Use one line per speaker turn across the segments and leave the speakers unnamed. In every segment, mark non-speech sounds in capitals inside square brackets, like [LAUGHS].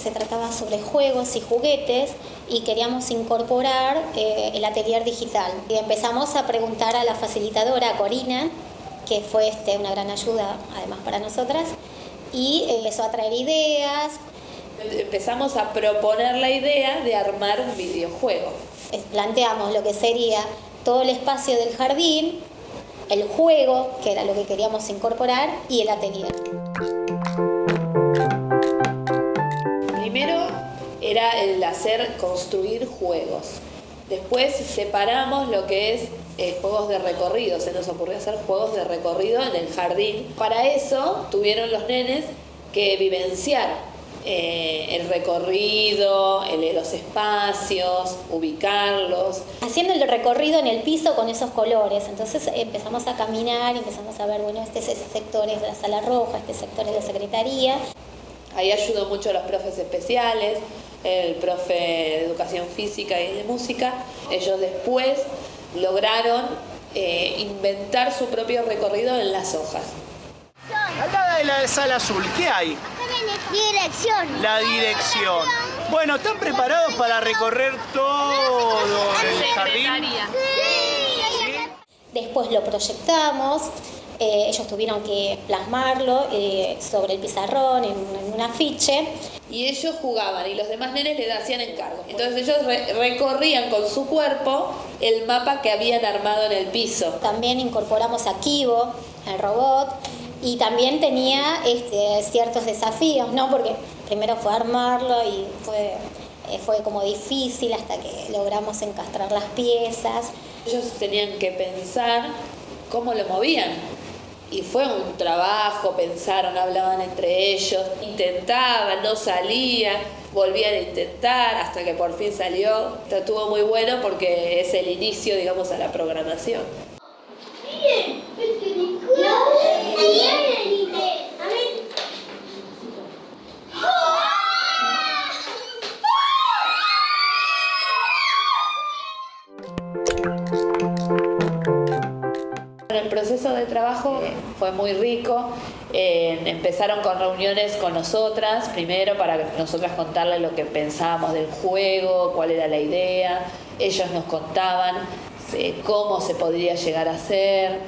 se trataba sobre juegos y juguetes y queríamos incorporar eh, el atelier digital. Y empezamos a preguntar a la facilitadora, Corina, que fue este, una gran ayuda además para nosotras, y empezó a traer ideas.
Empezamos a proponer la idea de armar un videojuego.
Planteamos lo que sería todo el espacio del jardín, el juego, que era lo que queríamos incorporar, y el atelier.
Era el hacer construir juegos. Después separamos lo que es eh, juegos de recorrido, se nos ocurrió hacer juegos de recorrido en el jardín. Para eso tuvieron los nenes que vivenciar eh, el recorrido, los espacios, ubicarlos.
Haciendo el recorrido en el piso con esos colores, entonces empezamos a caminar, empezamos a ver, bueno, este, este sector es de la sala roja, este sector es la secretaría.
Ahí ayudó mucho a los profes especiales, el profe de educación física y de música. Ellos después lograron eh, inventar su propio recorrido en las hojas.
Al lado de la sala azul, ¿qué hay?
Dirección.
La dirección. Bueno, ¿están preparados para recorrer todo el jardín?
Después lo proyectamos, eh, ellos tuvieron que plasmarlo eh, sobre el pizarrón, en, un afiche.
Y ellos jugaban y los demás nenes le hacían encargo. Entonces ellos recorrían con su cuerpo el mapa que habían armado en el piso.
También incorporamos a Kibo, el robot, y también tenía este, ciertos desafíos, ¿no? Porque primero fue armarlo y fue, eh, fue como difícil hasta que logramos encastrar las piezas.
Ellos tenían que pensar cómo lo movían. Y fue un trabajo, pensaron, hablaban entre ellos, intentaban, no salía, volvían a intentar hasta que por fin salió. Estuvo muy bueno porque es el inicio, digamos, a la programación. El fue muy rico. Eh, empezaron con reuniones con nosotras, primero para nosotras contarles lo que pensábamos del juego, cuál era la idea. Ellos nos contaban eh, cómo se podría llegar a hacer.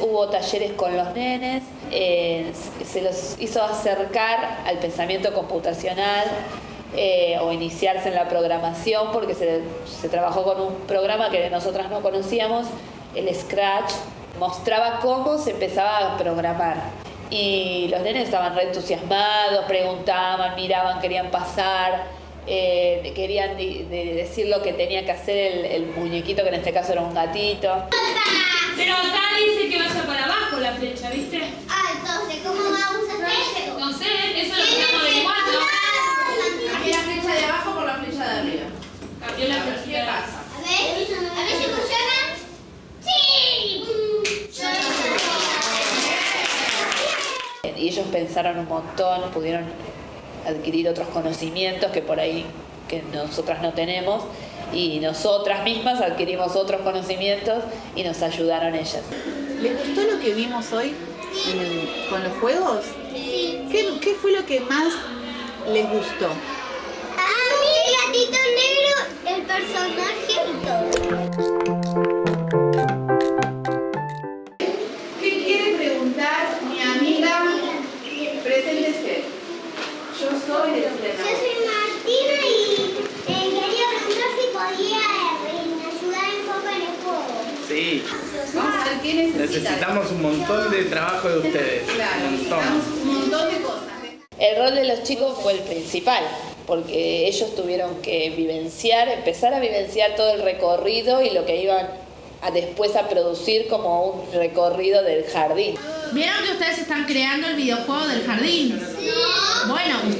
Hubo talleres con los nenes, eh, se los hizo acercar al pensamiento computacional o iniciarse en la programación porque se, se trabajó con un programa que nosotras no conocíamos, el Scratch, mostraba cómo se empezaba a programar. Y los nenes estaban re entusiasmados, preguntaban, miraban, querían pasar, eh, querían decir lo que tenía que hacer el, muñequito, que en este caso era un gatito.
Pero acá dice que vaya para abajo la flecha, ¿viste?
Ah, entonces, ¿cómo vamos a hacer?
No sé, eso lo estamos averiguando.
Cambié la flecha de abajo por la flecha de arriba.
Cambió la flecha.
¿Qué pasa?
A ver, a ver si funciona. ¡Sí!
Y ellos pensaron un montón, pudieron adquirir otros conocimientos que por ahí que nosotras no tenemos y nosotras mismas adquirimos otros conocimientos y nos ayudaron ellas.
¿Les gustó lo que vimos hoy con los juegos? ¿Qué, ¿Qué fue lo que más les gustó?
A mí el gatito negro, el personaje y todo.
Yo soy de
Yo soy Martina y eh, quería preguntar si podía eh, ayudar un poco en el juego.
Sí.
Vamos a ver qué necesitan.
Necesitamos un montón de trabajo de ustedes.
Claro,
Un montón.
necesitamos un montón de cosas.
El rol de los chicos fue el principal, porque ellos tuvieron que vivenciar, empezar a vivenciar todo el recorrido y lo que iban a después a producir como un recorrido del jardín.
¿Vieron que ustedes están creando el videojuego del jardín? Bueno, ustedes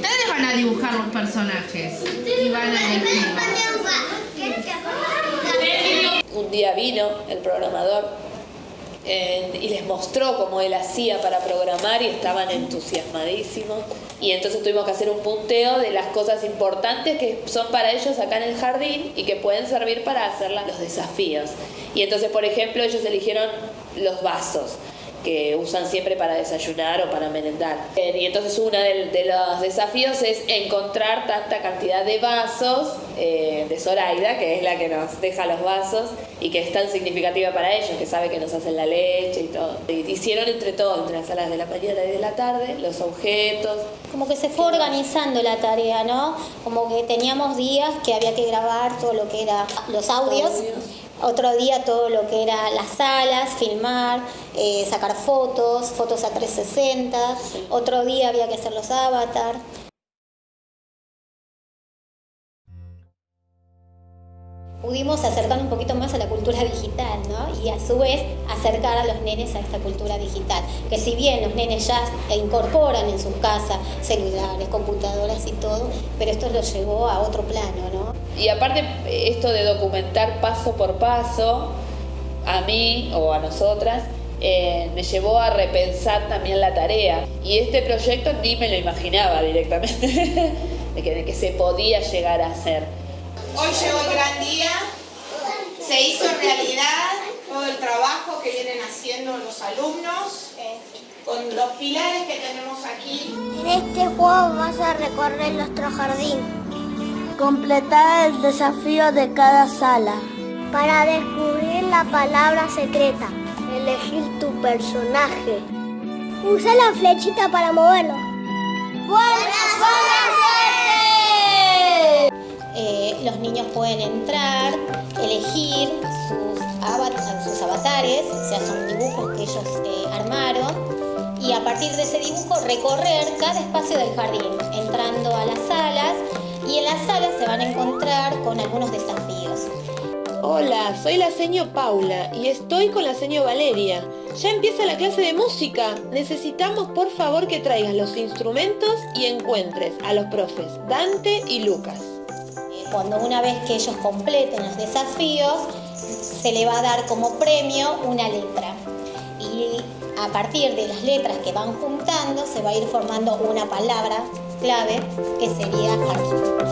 van a dibujar los personajes. Y van a elegir.
Un día vino el programador eh, y les mostró cómo él hacía para programar y estaban entusiasmadísimos. Y entonces tuvimos que hacer un punteo de las cosas importantes que son para ellos acá en el jardín y que pueden servir para hacer los desafíos. Y entonces, por ejemplo, ellos eligieron los vasos. Que usan siempre para desayunar o para merendar. Eh, y entonces uno de, los desafíos es encontrar tanta cantidad de vasos eh, de Zoraida, que es la que nos deja los vasos y que es tan significativa para ellos, que sabe que nos hacen la leche y todo. Hicieron entre todos, entre las salas de la mañana y de la tarde, los objetos.
Como que se fue organizando la tarea, ¿no? Como que teníamos días que había que grabar todo lo que era los audios. Otro día todo lo que era las salas, filmar, eh, sacar fotos, fotos a 360. Otro día había que hacer los avatars. pudimos acercar un poquito más a la cultura digital, ¿no? Y a su vez acercar a los nenes a esta cultura digital. Que si bien los nenes ya incorporan en sus casas celulares, computadoras y todo, pero esto lo llevó a otro plano, ¿no?
Y aparte esto de documentar paso por paso, a mí o a nosotras, eh, me llevó a repensar también la tarea. Y este proyecto ni me lo imaginaba directamente, [LAUGHS] de, que, de que se podía llegar a hacer.
Hoy llegó el gran día, se hizo realidad todo el trabajo que vienen haciendo los alumnos con los pilares que tenemos aquí.
En este juego vas a recorrer nuestro jardín.
Completar el desafío de cada sala.
Para descubrir la palabra secreta.
Elegir tu personaje.
Usa la flechita para moverlo.
¡Buena
eh, los niños pueden entrar, elegir sus, avatares, o sea, son dibujos que ellos eh, armaron, y a partir de ese dibujo recorrer cada espacio del jardín, entrando a las salas, y en las salas se van a encontrar con algunos desafíos.
Hola, soy la seño Paula y estoy con la seño Valeria. Ya empieza la clase de música. Necesitamos por favor que traigas los instrumentos y encuentres a los profes Dante y Lucas.
Cuando una vez que ellos completen los desafíos, se le va a dar como premio una letra. Y a partir de las letras que van juntando, se va a ir formando una palabra clave que sería jardín.